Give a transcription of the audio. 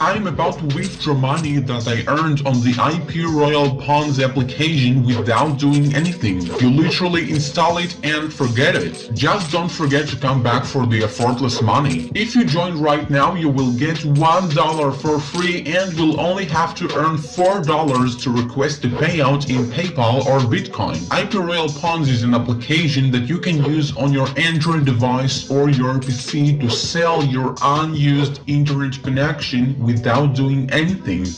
I'm about to withdraw money that I earned on the IP Royal Pawns application without doing anything. You literally install it and forget it. Just don't forget to come back for the effortless money. If you join right now, you will get $1 for free and will only have to earn $4 to request the payout in PayPal or Bitcoin. IP Royal Pawns is an application that you can use on your Android device or your PC to sell your unused internet connection without doing anything.